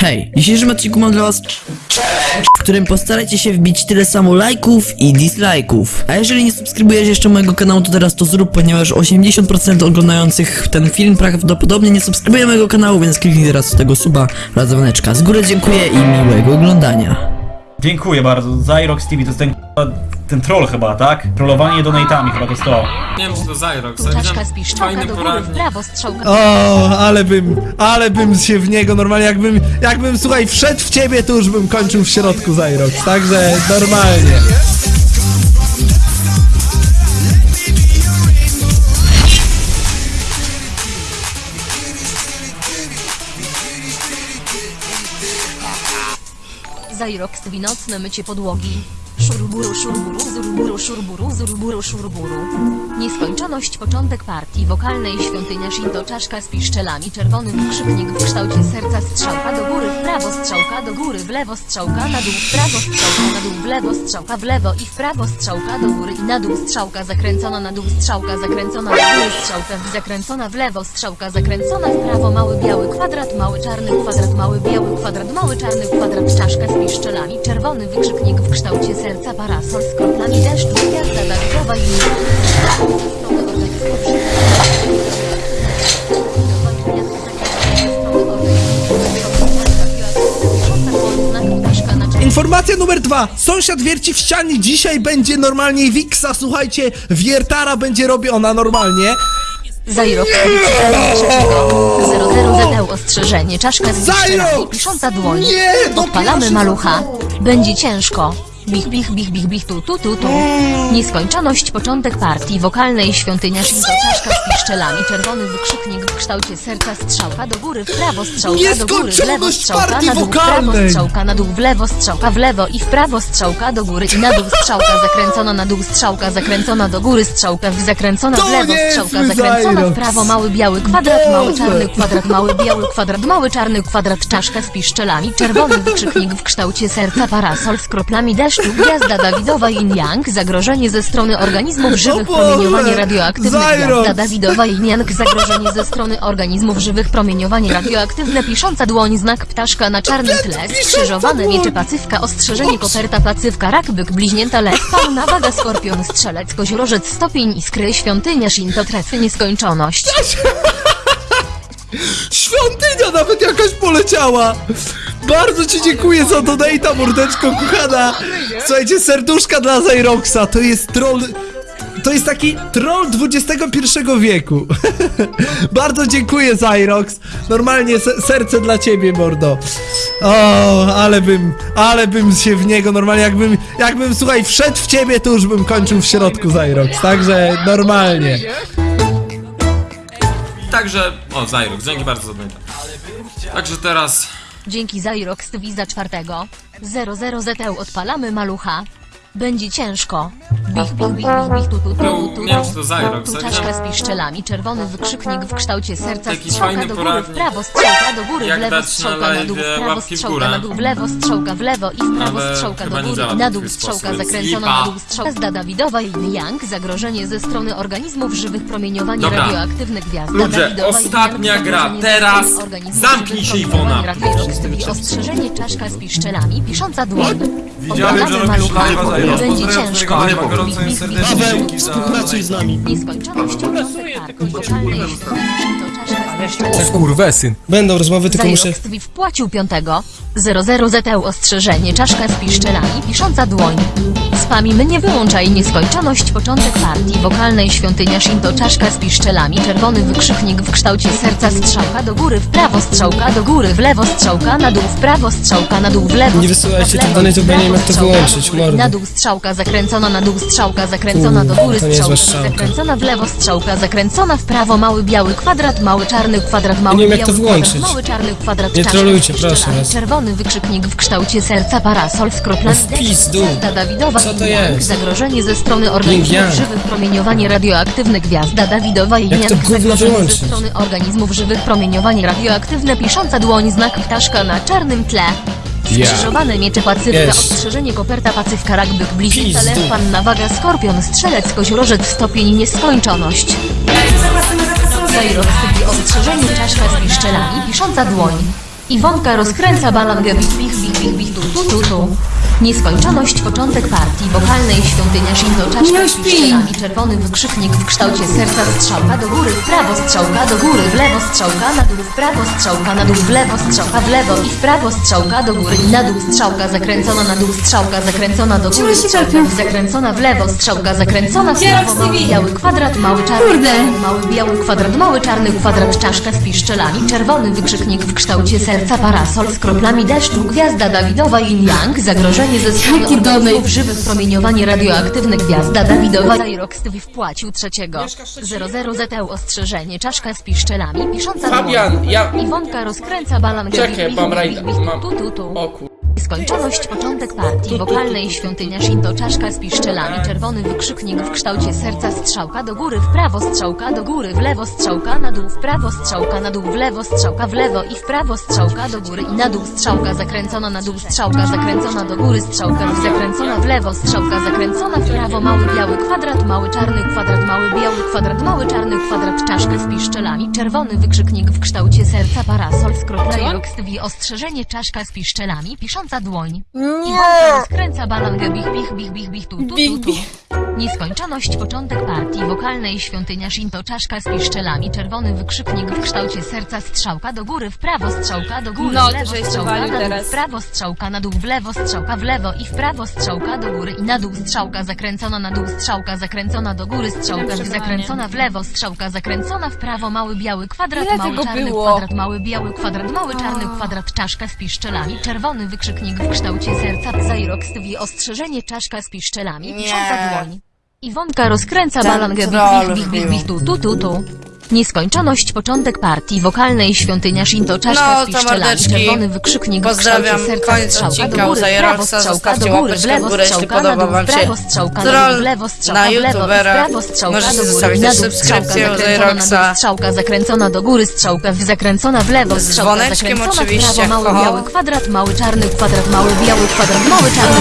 Hej, w dzisiejszym odcinku mam dla was w którym postarajcie się wbić tyle samo lajków i dislajków. A jeżeli nie subskrybujesz jeszcze mojego kanału, to teraz to zrób, ponieważ 80% oglądających ten film prawdopodobnie nie subskrybuje mojego kanału, więc kliknij teraz tego suba oraz. Z góry dziękuję i miłego oglądania. Dziękuję bardzo. Zyrox TV to jest ten, ten troll chyba, tak? Trollowanie donate'ami chyba to jest to. Nie wiem, czy to Zyrox, Tu ale widziałem z piszczałka fajny do góry, w prawo strzałka O, ale bym, ale bym się w niego normalnie, jakbym, jakbym, słuchaj, wszedł w ciebie, to już bym kończył w środku Zyrox, także normalnie. Zajrox winocne mycie podłogi. Szurburu, szurburu, zurburu, szurburu, zurburu, szurburu. Nieskończoność początek partii wokalnej świątynia Shinto czaszka z piszczelami czerwony wykrzyknik w kształcie serca strzałka do góry w prawo strzałka do góry w lewo strzałka na dół w prawo strzałka na dół w lewo strzałka w lewo i w prawo strzałka do góry i na dół strzałka zakręcona na dół strzałka zakręcona do góry strzałka zakręcona w lewo strzałka zakręcona w prawo mały biały kwadrat mały czarny kwadrat mały biały kwadrat mały czarny kwadrat czaszka z piszczelami czerwony wykrzyknik w kształcie serca parasol z kroplami deszczu gwiazda Dawidowa i Informacja numer dwa. Sąsiad wierci w ścianie, dzisiaj będzie normalnie Wiksa, słuchajcie, wiertara będzie robiona normalnie. Zajrok trzeciego 00 ZL ostrzeżenie. Czaszka z piszczelami Zajrok! pisząca dłoń. Nie, Odpalamy malucha. Będzie ciężko Bich, bich, bich, bich, bich, tu, tu, tu, tu. Nieskończoność, początek partii wokalnej świątynia Shinto, czaszka z piszczelami, czerwony wykrzyknik w kształcie serca, strzałka do góry, w prawo strzałka do góry, w lewo strzałka na dół, w prawo strzałka na dół, w lewo strzałka w lewo i w prawo strzałka do góry i na dół strzałka zakręcona na dół, strzałka zakręcona do góry, strzałka w zakręcona w lewo, strzałka zakręcona w prawo, mały biały kwadrat, mały czarny kwadrat, mały biały kwadrat, mały czarny kwadrat, czaszka z piszczelami, czerwony wykrzyknik w kształcie serca, parasol z kroplami deszczu, gwiazda Dawidowa Yin Yang, zagrożenie ze strony organizmów żywych, promieniowanie radioaktywne, gwiazda Dawidowa Yin Yang, zagrożenie ze strony organizmów żywych, promieniowanie radioaktywne, pisząca dłoń, znak ptaszka na czarnym tle, skrzyżowane miecze pacywka, ostrzeżenie koperta pacywka, rak, byk, bliźnięta, lew, fauna, waga, skorpion, strzelec, koziorożec, stopień, iskry, świątynia, shinto, trefy, nieskończoność. Świątynia nawet jakaś poleciała! Bardzo ci dziękuję za donata, mordeczko kochana! Słuchajcie, serduszka dla Zyroxa, to jest troll... To jest taki troll XXI wieku. Bardzo dziękuję, Zyrox. Normalnie se serce dla ciebie, mordo. O, ale bym, ale bym się w niego normalnie, jakbym, jakbym, słuchaj, wszedł w ciebie, to już bym kończył w środku, Zyrox. Także normalnie. Także, o Zyrox, dzięki bardzo za. Także teraz, Dzięki Zyrox TV za czwartego 00 ZL odpalamy malucha. Będzie ciężko. Bich, bich, bich, bich, bich, tu, tu, tu, tu, tu, nie wiem, czy to Zyrox, tu czaszka z piszczelami, czerwony wykrzyknik w kształcie serca, Taki strzałka do góry, w prawo, strzałka do góry, w lewo, strzałka na dół, w prawo, strzałka na dół, w lewo, strzałka w lewo i w prawo, strzałka do góry. i na dół, strzałka zakręcona na dół, strzałka. Gwiazda Dawidowa Yin Yang, zagrożenie ze strony organizmów żywych, promieniowanie Dobra. radioaktywne gwiazda. Ludzie, Dawidowa ostatnia Yang, gra. Teraz zamknij się, Iwona. Ostrzeżenie czaszka z piszczelami, pisząca dłoń. Widziałem, że robisz live'a. Będzie ciężko. Gorąco serdecznie. Paweł, dzięki za Współpracuj z nami. Nieskończoność czaszka piszczelami. Skurwesyn. Będą rozmowy, tylko muszę... Zajrox TV wpłacił piątego 00 ZL ostrzeżenie czaszka z piszczelami pisząca dłoń. Spamimy nie wyłączaj nieskończoność początek partii wokalnej świątynia Shinto czaszka z piszczelami czerwony wykrzyknik w kształcie serca strzałka do góry w prawo strzałka do góry w lewo strzałka na dół w prawo strzałka na dół w lewo Nie wysyłajcie tych bo ja nie wiem, jak to wyłączyć, mordo. Na dół strzałka zakręcona na dół strzałka zakręcona do góry To strzałka. zakręcona w lewo strzałka zakręcona w prawo mały biały kwadrat mały czarny kwadrat mały nie wiem, jak to biały wyłączyć. kwadrat, mały czarny kwadrat Nie trolujcie, proszę was. Czerwony wykrzyknik w kształcie serca parasol z kroplami No w pizdu. Gwiazda Dawidowa Co to Yang, jest? Zagrożenie ze strony organizmów Yang. żywych promieniowanie radioaktywne Gwiazda Dawidowa Yin Jak to Yang, gówno Zagrożenie ze wyłączyć? strony organizmów żywych promieniowanie radioaktywne pisząca dłoń znak ptaszka na czarnym tle Skrzyżowane miecze pacywka, Jest. ostrzeżenie koperta pacywka, rakbyk, bliźnica, Pizdu. lew, panna, waga, skorpion, strzelec, koziorożec, stopień, nieskończoność. Zajrok, ostrzeżenie czaszka z piszczelami, pisząca dłoń. Iwonka rozkręca bich bich bich bich bich tu tu tu tu. Nieskończoność początek partii wokalnej świątynia Shinto czaszka z piszczelami czerwony wykrzyknik w kształcie serca strzałka do góry w prawo strzałka do góry w lewo strzałka na dół w prawo strzałka na dół w lewo strzałka w lewo i w prawo strzałka do góry. I na dół strzałka zakręcona na dół strzałka zakręcona do góry strzałka zakręcona w lewo strzałka zakręcona w prawo mały biały kwadrat mały czarny mały biały kwadrat mały czarny kwadrat czaszka z piszczelami czerwony wykrzyknik w kształcie serca parasol z kroplami deszczu gwiazda Dawidowa Yin Yang zagrożenie ze strony organizmów żywych promieniowanie radioaktywne gwiazda Dawidowa Zairox TV wpłacił trzeciego. 00 ZT ostrzeżenie. Czaszka z piszczelami. Pisząca Fabian, ja... Iwonka rozkręca balon Czekaj, mam rajda, mam- Tu, tu, tu. O kur... Skończoność początek partii. Wokalnej świątynia Shinto czaszka z piszczelami. Czerwony wykrzyknik w kształcie serca strzałka do góry w prawo strzałka do góry w lewo strzałka na dół w prawo strzałka na dół w lewo strzałka w lewo i w prawo strzałka do góry i na dół strzałka zakręcona na dół strzałka zakręcona do góry strzałka zakręcona w lewo strzałka zakręcona w prawo mały biały kwadrat mały czarny kwadrat mały biały kwadrat mały czarny kwadrat czaszka z piszczelami czerwony wykrzyknik w kształcie serca parasol z kropla Rox TV ostrzeżenie czaszka z piszczelami pisząca dłoń. Nie! Rozkręca balangę bich bich bich bich bich tu tu tu tu. Nieskończoność początek partii wokalnej świątynia Shinto czaszka z piszczelami czerwony wykrzyknik w kształcie serca strzałka do góry w prawo strzałka do góry No, w lewo strzałka na dół teraz. w prawo strzałka na dół w lewo strzałka w lewo i w prawo strzałka do góry i na dół strzałka zakręcona na dół strzałka zakręcona do góry strzałka zakręcona w lewo strzałka zakręcona w prawo mały biały kwadrat Ile mały czarny było? kwadrat mały biały kwadrat mały czarny kwadrat czaszka z piszczelami czerwony wykrzyknik w kształcie serca Zairox TV ostrzeżenie czaszka z piszczelami pisząca dłoń Iwonka rozkręca Ten balangę troll bich bich bich bich tu tu tu tu. Nieskończoność początek partii wokalnej świątynia Shinto czaszka No, z piszczelami. czerwony wykrzyknik w Pozdrawiam. kształcie serca Koniec strzałka do góry, w prawo strzałka do góry, w w lewo strzałka na dół, w prawo strzałka na dół, w lewo strzałka w lewo, w prawo strzałka do góry, na dół strzałka zakręcona na dół, strzałka zakręcona do góry, strzałka w zakręcona w lewo, strzałka zakręcona w prawo, mały biały kwadrat, mały czarny kwadrat, mały biały kwadrat, mały czarny